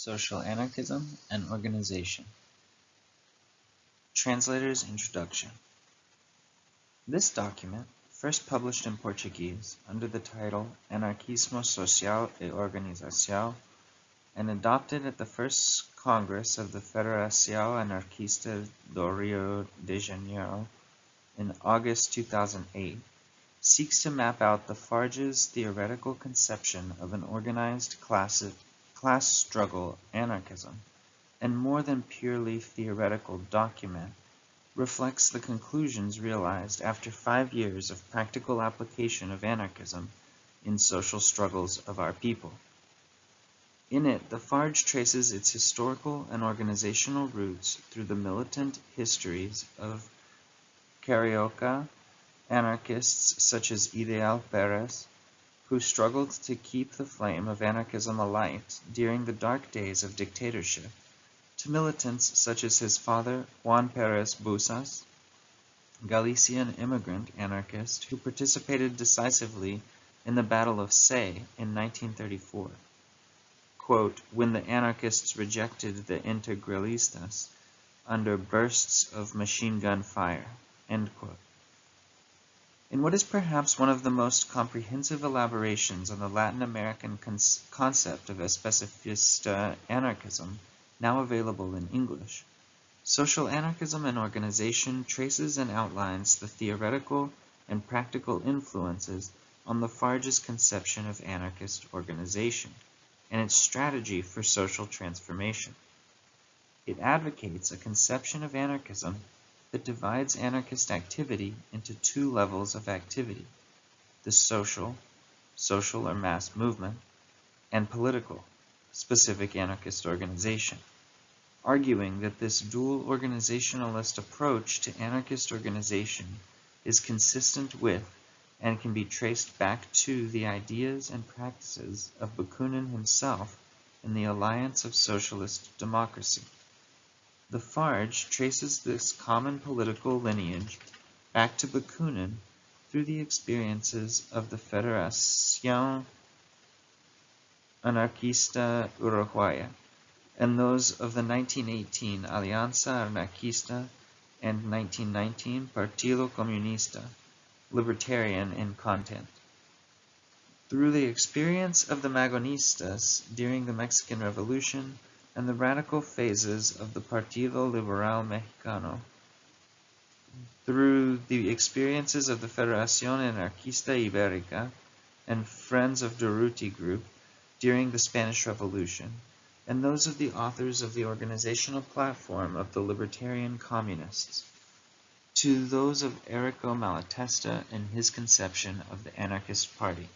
Social Anarchism and Organization. Translator's Introduction. This document, first published in Portuguese under the title Anarquismo Social e Organização and adopted at the first Congress of the Federação Anarquista do Rio de Janeiro in August 2008, seeks to map out the FARJ's theoretical conception of an organized class, class struggle anarchism, and more than purely theoretical document, reflects the conclusions realized after five years of practical application of anarchism in social struggles of our people. In it, the FARJ traces its historical and organizational roots through the militant histories of Carioca, anarchists such as Ideal Peres, who struggled to keep the flame of anarchism alight during the dark days of dictatorship, to militants such as his father Juan Perez Bouzas, Galician immigrant anarchist who participated decisively in the Battle of Sé in 1934. Quote, when the anarchists rejected the integralistas under bursts of machine gun fire. End quote. In what is perhaps one of the most comprehensive elaborations on the Latin American concept of especifista anarchism, now available in English, social anarchism and organization traces and outlines the theoretical and practical influences on the FARJ's conception of anarchist organization and its strategy for social transformation. It advocates a conception of anarchism that divides anarchist activity into two levels of activity, the social, social or mass movement, and political, specific anarchist organization, arguing that this dual organizationalist approach to anarchist organization is consistent with and can be traced back to the ideas and practices of Bakunin himself in the Alliance of Socialist Democracy. The FARJ traces this common political lineage back to Bakunin through the experiences of the Federación Anarquista Uruguaya and those of the 1918 Alianza Anarquista and 1919 Partido Comunista, libertarian in content. Through the experience of the Magonistas during the Mexican Revolution, and the radical phases of the Partido Liberal Mexicano through the experiences of the Federación Anarquista Ibérica and Friends of Durruti Group during the Spanish Revolution, and those of the authors of the organizational platform of the Libertarian Communists, to those of Errico Malatesta and his conception of the Anarchist Party.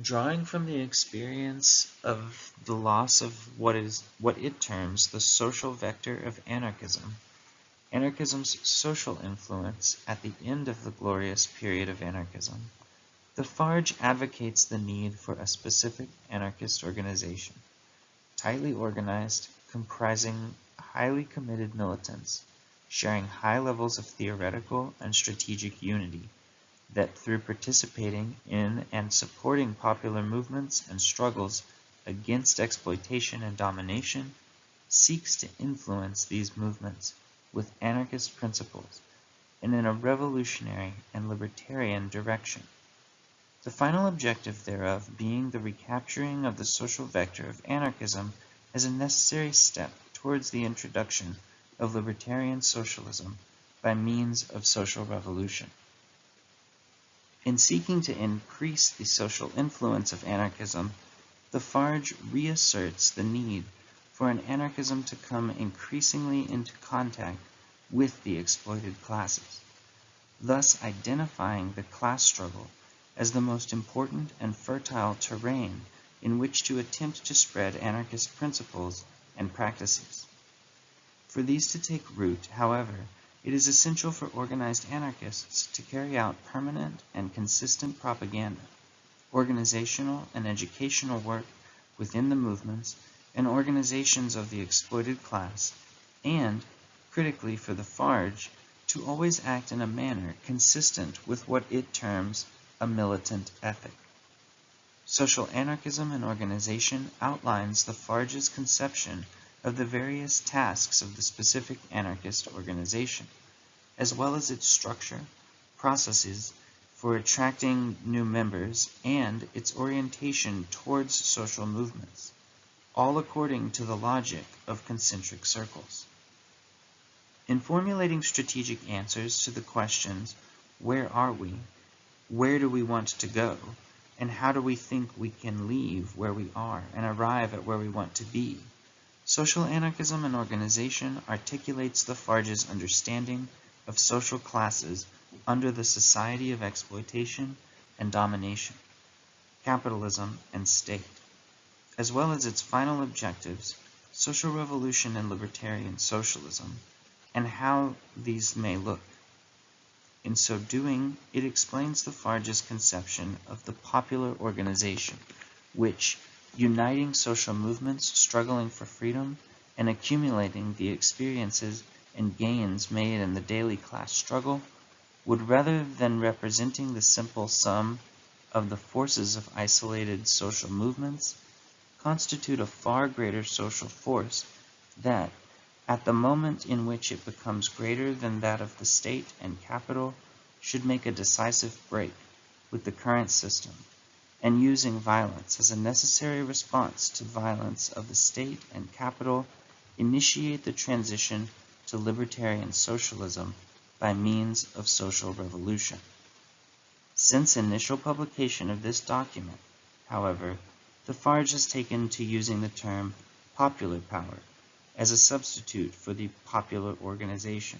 Drawing from the experience of the loss of what is what it terms the social vector of anarchism, anarchism's social influence at the end of the glorious period of anarchism, the FARJ advocates the need for a specific anarchist organization, tightly organized, comprising highly committed militants, sharing high levels of theoretical and strategic unity, that through participating in and supporting popular movements and struggles against exploitation and domination, seeks to influence these movements with anarchist principles and in a revolutionary and libertarian direction. The final objective thereof being the recapturing of the social vector of anarchism as a necessary step towards the introduction of libertarian socialism by means of social revolution. In seeking to increase the social influence of anarchism, the FARJ reasserts the need for an anarchism to come increasingly into contact with the exploited classes, thus identifying the class struggle as the most important and fertile terrain in which to attempt to spread anarchist principles and practices. For these to take root, however, it is essential for organized anarchists to carry out permanent and consistent propaganda, organizational and educational work within the movements and organizations of the exploited class, and, critically for the FARJ, to always act in a manner consistent with what it terms a militant ethic. Social anarchism and organization outlines the FARJ's conception of the various tasks of the specific anarchist organization, as well as its structure, processes for attracting new members, and its orientation towards social movements, all according to the logic of concentric circles. In formulating strategic answers to the questions, where are we, where do we want to go, and how do we think we can leave where we are and arrive at where we want to be, social anarchism and organization articulates the FARJ's understanding of social classes under the society of exploitation and domination, capitalism and state, as well as its final objectives, social revolution and libertarian socialism, and how these may look. In so doing, it explains the FARJ's conception of the popular organization, which, uniting social movements struggling for freedom and accumulating the experiences and gains made in the daily class struggle, would rather than representing the simple sum of the forces of isolated social movements, constitute a far greater social force that, at the moment in which it becomes greater than that of the state and capital, should make a decisive break with the current system, and using violence as a necessary response to violence of the state and capital, initiate the transition to libertarian socialism by means of social revolution. Since initial publication of this document, however, the FARJ has taken to using the term popular power as a substitute for the popular organization,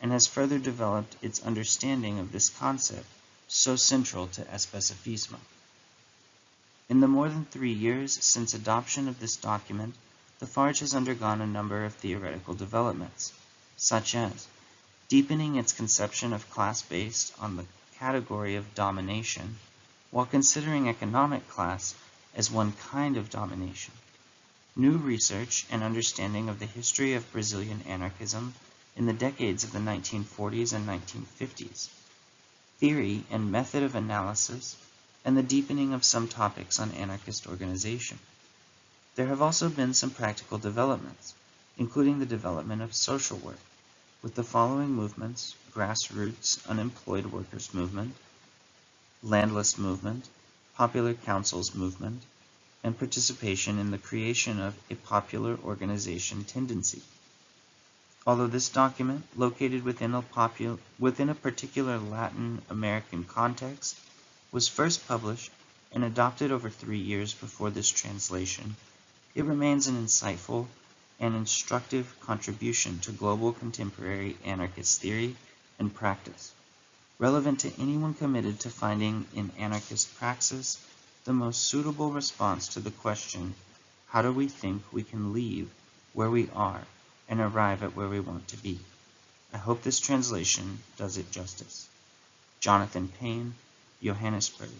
and has further developed its understanding of this concept so central to Especifismo. In the more than three years since adoption of this document, the FARJ has undergone a number of theoretical developments, such as deepening its conception of class based on the category of domination, while considering economic class as one kind of domination, New research and understanding of the history of Brazilian anarchism in the decades of the 1940s and 1950s, theory and method of analysis, and the deepening of some topics on anarchist organization. There have also been some practical developments, including the development of social work, with the following movements, grassroots unemployed workers movement, landless movement, popular councils movement, and participation in the creation of a popular organization tendency. Although this document, located within a, within a particular Latin American context, was first published and adopted over three years before this translation, it remains an insightful and instructive contribution to global contemporary anarchist theory and practice, relevant to anyone committed to finding in anarchist praxis the most suitable response to the question, how do we think we can leave where we are and arrive at where we want to be? I hope this translation does it justice. Jonathan Payne, Johannesburg,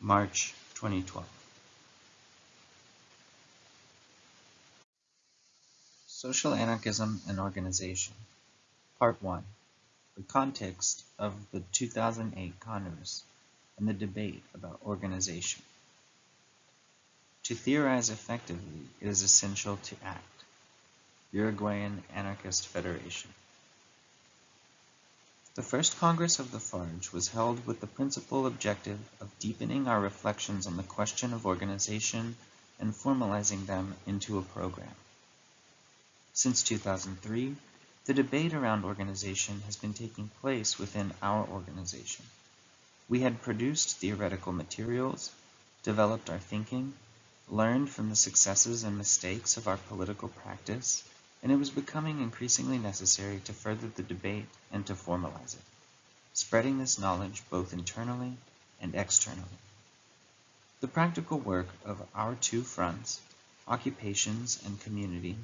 March 2012. Social Anarchism and Organization Part 1 The Context of the 2008 Congress and the Debate about Organization to theorize effectively, it is essential to act. Uruguayan Anarchist Federation. The first Congress of the FARJ was held with the principal objective of deepening our reflections on the question of organization and formalizing them into a program. Since 2003, the debate around organization has been taking place within our organization. We had produced theoretical materials, developed our thinking, learned from the successes and mistakes of our political practice, and it was becoming increasingly necessary to further the debate and to formalize it, spreading this knowledge both internally and externally. The practical work of our two fronts, occupations and community,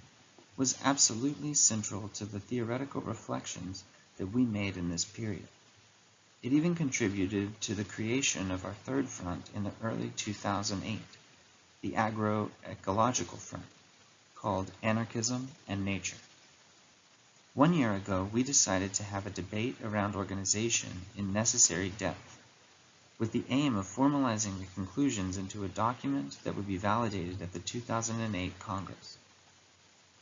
was absolutely central to the theoretical reflections that we made in this period. It even contributed to the creation of our third front in the early 2008, the agroecological front, called Anarchism and Nature. One year ago, we decided to have a debate around organization in necessary depth. with the aim of formalizing the conclusions into a document that would be validated at the 2008 Congress.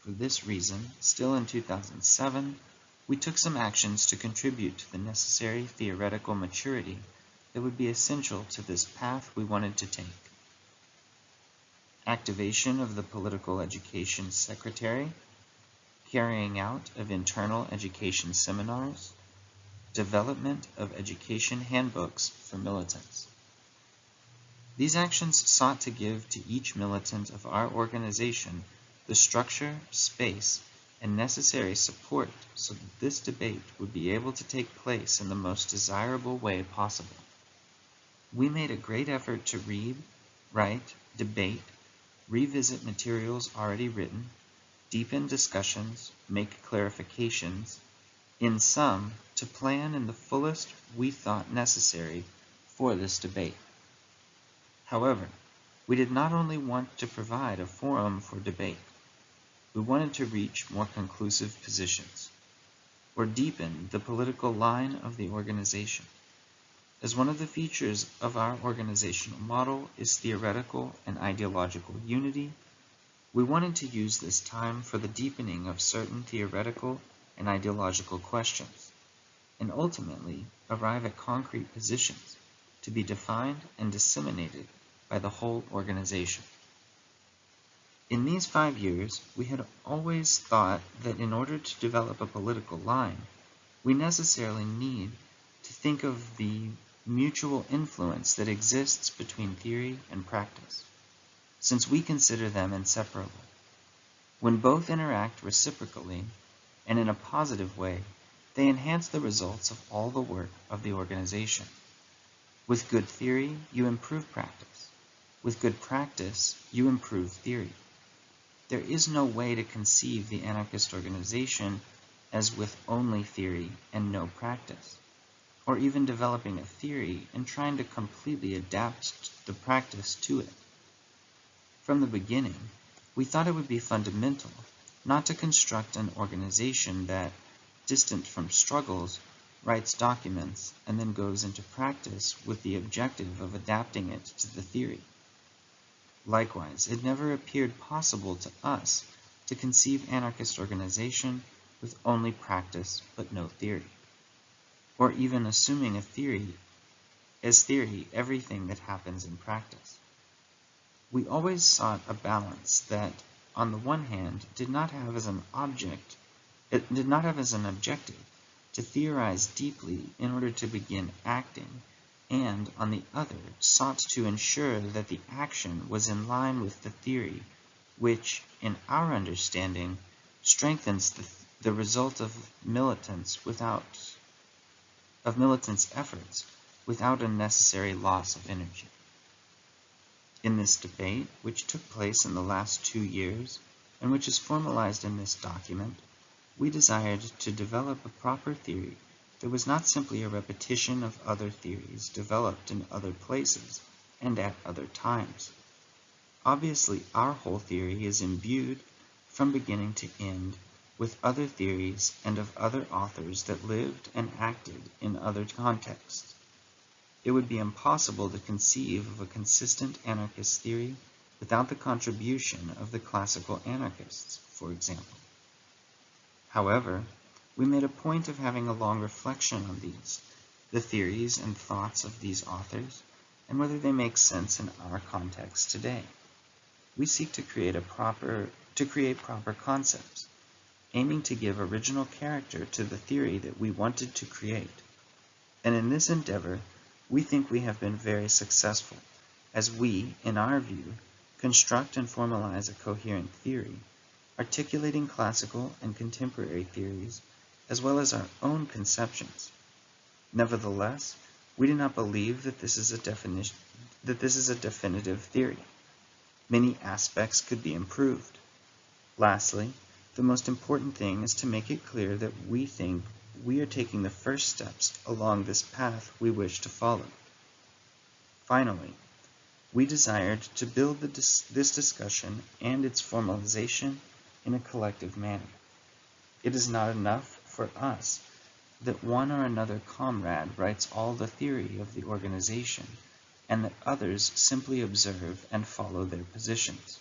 For this reason, still in 2007, we took some actions to contribute to the necessary theoretical maturity that would be essential to this path we wanted to take. Activation of the Political Education Secretary, carrying out of internal education seminars, development of education handbooks for militants. These actions sought to give to each militant of our organization the structure, space, and necessary support so that this debate would be able to take place in the most desirable way possible. We made a great effort to read, write, debate, revisit materials already written, deepen discussions, make clarifications, in sum, to plan in the fullest we thought necessary for this debate. However, we did not only want to provide a forum for debate, we wanted to reach more conclusive positions, or deepen the political line of the organization. As one of the features of our organizational model is theoretical and ideological unity, we wanted to use this time for the deepening of certain theoretical and ideological questions, and ultimately arrive at concrete positions to be defined and disseminated by the whole organization. In these five years, we had always thought that in order to develop a political line, we necessarily need to think of the mutual influence that exists between theory and practice, since we consider them inseparable. When both interact reciprocally and in a positive way, they enhance the results of all the work of the organization. With good theory, you improve practice. With good practice, you improve theory. There is no way to conceive the anarchist organization as with only theory and no practice, or even developing a theory and trying to completely adapt the practice to it. From the beginning, we thought it would be fundamental not to construct an organization that, distant from struggles, writes documents and then goes into practice with the objective of adapting it to the theory. Likewise, it never appeared possible to us to conceive anarchist organization with only practice but no theory, or even assuming a theory as theory everything that happens in practice. We always sought a balance that, on the one hand, did not have as an object it did not have as an objective to theorize deeply in order to begin acting and, on the other, sought to ensure that the action was in line with the theory, which, in our understanding, strengthens the, the result of militants without of militants' efforts without unnecessary loss of energy. In this debate, which took place in the last two years, and which is formalized in this document, we desired to develop a proper theory that was not simply a repetition of other theories developed in other places and at other times. Obviously, our whole theory is imbued, from beginning to end, with other theories and of other authors that lived and acted in other contexts. It would be impossible to conceive of a consistent anarchist theory without the contribution of the classical anarchists, for example. However, we made a point of having a long reflection on these, the theories and thoughts of these authors, and whether they make sense in our context today. We seek to create a proper to create proper concepts, aiming to give original character to the theory that we wanted to create. And in this endeavor, we think we have been very successful, as we, in our view, construct and formalize a coherent theory, articulating classical and contemporary theories as well as our own conceptions. Nevertheless, we do not believe that this is a definition that this is a definitive theory. Many aspects could be improved. Lastly, the most important thing is to make it clear that we think we are taking the first steps along this path we wish to follow. Finally, we desired to build dis this discussion and its formalization in a collective manner. It is not enough for us that one or another comrade writes all the theory of the organization, and that others simply observe and follow their positions.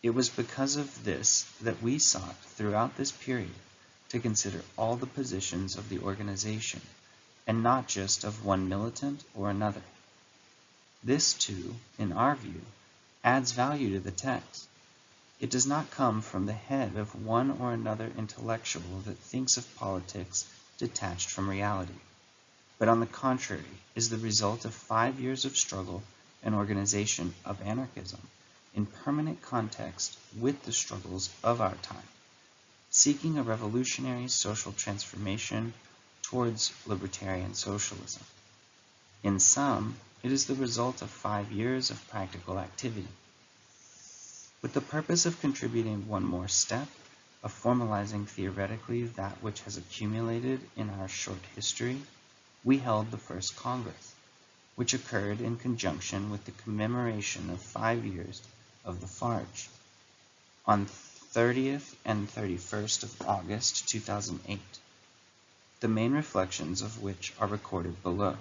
It was because of this that we sought throughout this period to consider all the positions of the organization, and not just of one militant or another. This, too, in our view, adds value to the text. It does not come from the head of one or another intellectual that thinks of politics detached from reality, but on the contrary is the result of five years of struggle and organization of anarchism in permanent context with the struggles of our time, seeking a revolutionary social transformation towards libertarian socialism. In sum, it is the result of five years of practical activity. With the purpose of contributing one more step, of formalizing theoretically that which has accumulated in our short history, we held the first Congress, which occurred in conjunction with the commemoration of five years of the FARJ, on 30th and 31st of August 2008, the main reflections of which are recorded below.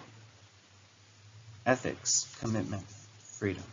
Ethics, Commitment, Freedom.